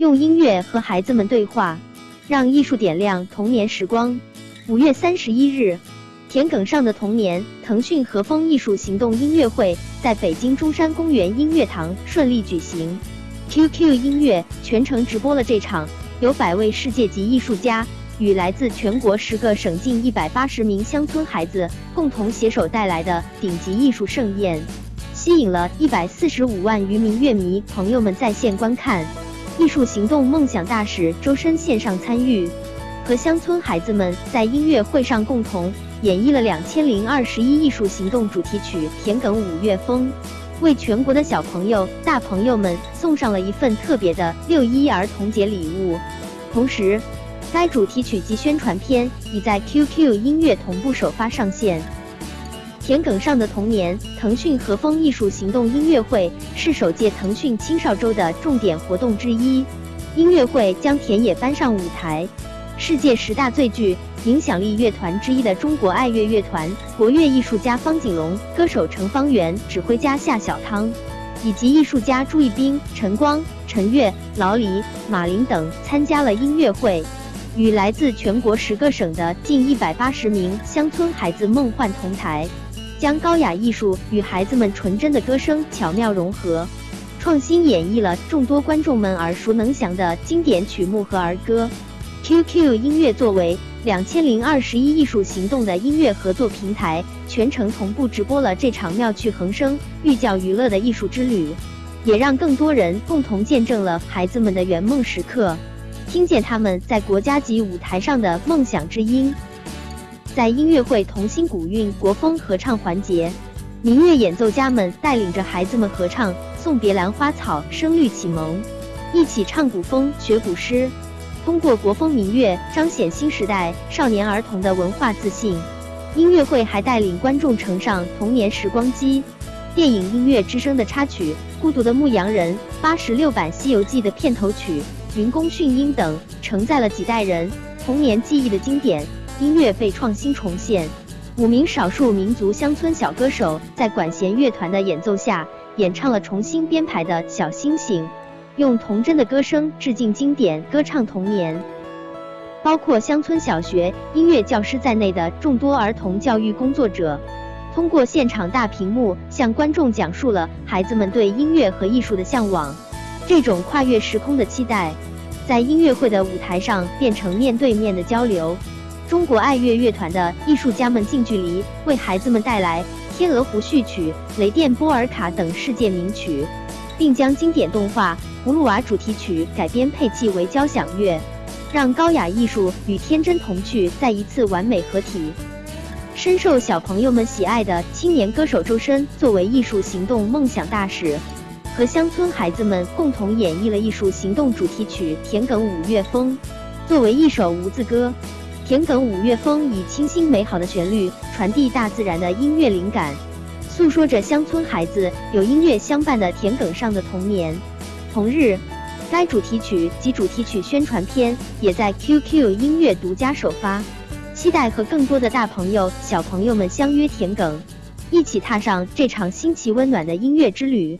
用音乐和孩子们对话，让艺术点亮童年时光。五月三十一日，田埂上的童年，腾讯和风艺术行动音乐会在北京中山公园音乐堂顺利举行。QQ 音乐全程直播了这场由百位世界级艺术家与来自全国十个省近一百八十名乡村孩子共同携手带来的顶级艺术盛宴，吸引了一百四十五万余名乐迷朋友们在线观看。艺术行动梦想大使周深线上参与，和乡村孩子们在音乐会上共同演绎了两千零二十一艺术行动主题曲《田埂五月风》，为全国的小朋友、大朋友们送上了一份特别的六一儿童节礼物。同时，该主题曲及宣传片已在 QQ 音乐同步首发上线。田埂上的童年，腾讯和风艺术行动音乐会是首届腾讯青少周的重点活动之一。音乐会将田野搬上舞台，世界十大最具影响力乐团之一的中国爱乐乐团、国乐艺术家方锦龙、歌手程方圆、指挥家夏小汤，以及艺术家朱一冰、陈光、陈悦、老李、马林等参加了音乐会，与来自全国十个省的近一百八十名乡村孩子梦幻同台。将高雅艺术与孩子们纯真的歌声巧妙融合，创新演绎了众多观众们耳熟能详的经典曲目和儿歌。QQ 音乐作为两千零二十一艺术行动的音乐合作平台，全程同步直播了这场妙趣横生、寓教于乐的艺术之旅，也让更多人共同见证了孩子们的圆梦时刻，听见他们在国家级舞台上的梦想之音。在音乐会童心古韵国风合唱环节，民乐演奏家们带领着孩子们合唱《送别兰花草》，声律启蒙，一起唱古风学古诗，通过国风民乐彰显新时代少年儿童的文化自信。音乐会还带领观众乘上童年时光机，电影《音乐之声》的插曲《孤独的牧羊人》，八十六版《西游记》的片头曲《云宫迅音》等，承载了几代人童年记忆的经典。音乐被创新重现，五名少数民族乡村小歌手在管弦乐团的演奏下，演唱了重新编排的小星星，用童真的歌声致敬经典，歌唱童年。包括乡村小学音乐教师在内的众多儿童教育工作者，通过现场大屏幕向观众讲述了孩子们对音乐和艺术的向往。这种跨越时空的期待，在音乐会的舞台上变成面对面的交流。中国爱乐乐团的艺术家们近距离为孩子们带来《天鹅湖序曲》《雷电波尔卡》等世界名曲，并将经典动画《葫芦娃》主题曲改编配器为交响乐，让高雅艺术与天真童趣再一次完美合体。深受小朋友们喜爱的青年歌手周深，作为艺术行动梦想大使，和乡村孩子们共同演绎了艺术行动主题曲《田埂五月风》，作为一首无字歌。田埂五月风以清新美好的旋律传递大自然的音乐灵感，诉说着乡村孩子有音乐相伴的田埂上的童年。同日，该主题曲及主题曲宣传片也在 QQ 音乐独家首发，期待和更多的大朋友、小朋友们相约田埂，一起踏上这场新奇温暖的音乐之旅。